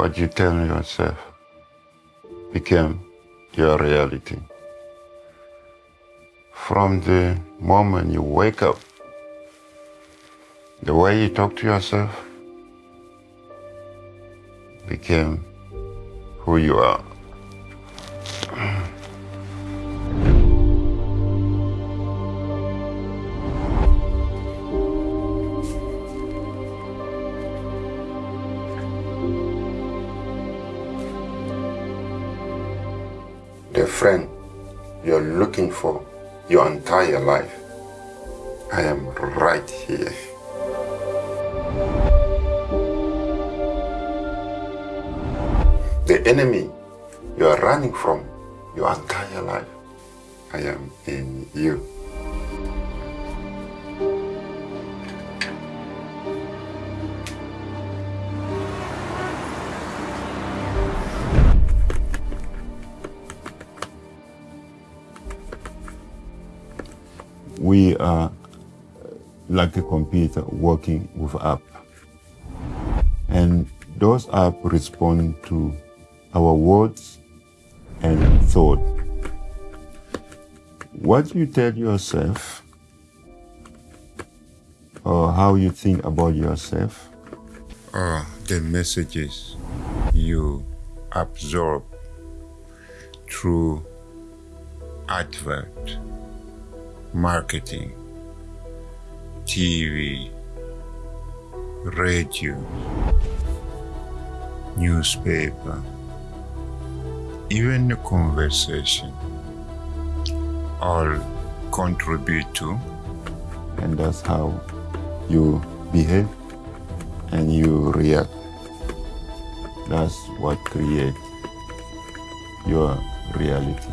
what you tell yourself became your reality. From the moment you wake up, the way you talk to yourself became who you are. The friend you're looking for your entire life, I am right here. The enemy you are running from your entire life, I am in you. We are like a computer working with app. And those apps respond to our words and thought. What you tell yourself or how you think about yourself are the messages you absorb through advert marketing, TV, radio, newspaper, even the conversation all contribute to and that's how you behave and you react. That's what creates your reality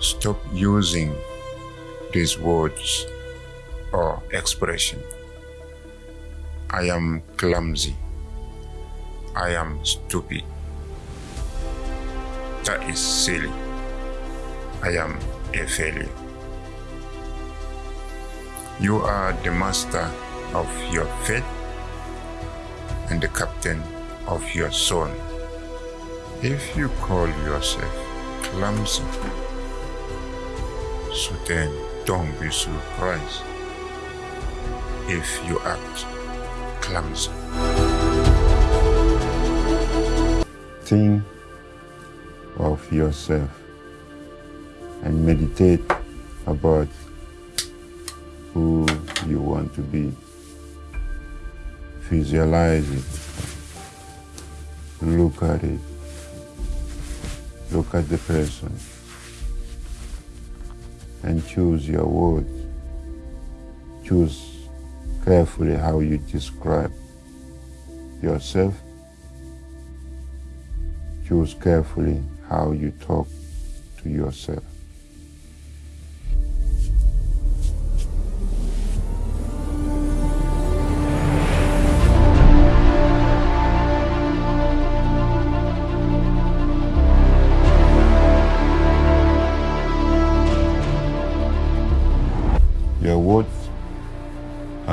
stop using these words or expression. I am clumsy. I am stupid. That is silly. I am a failure. You are the master of your fate and the captain of your soul. If you call yourself clumsy, so then don't be surprised if you act clumsy. Think of yourself and meditate about who you want to be. Visualize it. Look at it. Look at the person and choose your words. Choose carefully how you describe yourself. Choose carefully how you talk to yourself.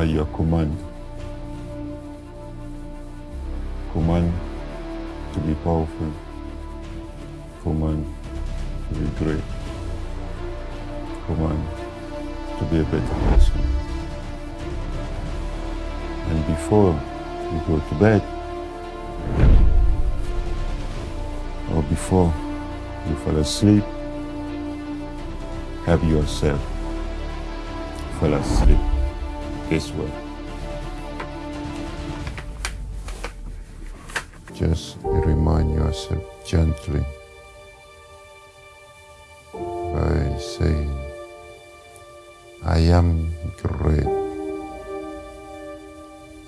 Your command. Command to be powerful. Command to be great. Command to be a better person. And before you go to bed, or before you fall asleep, have yourself fall asleep this way. Just remind yourself gently by saying, I am great.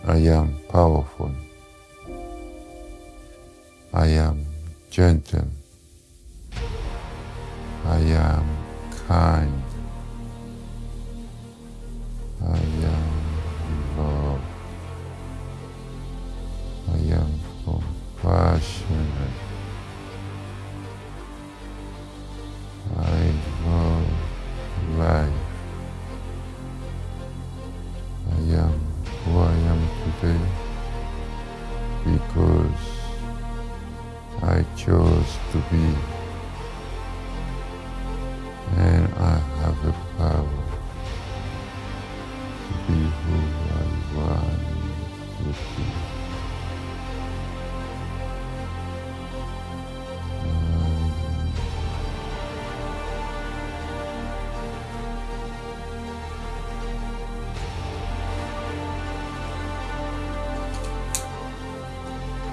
I am powerful. I am gentle. I am kind. Because I chose to be and I have the power to be who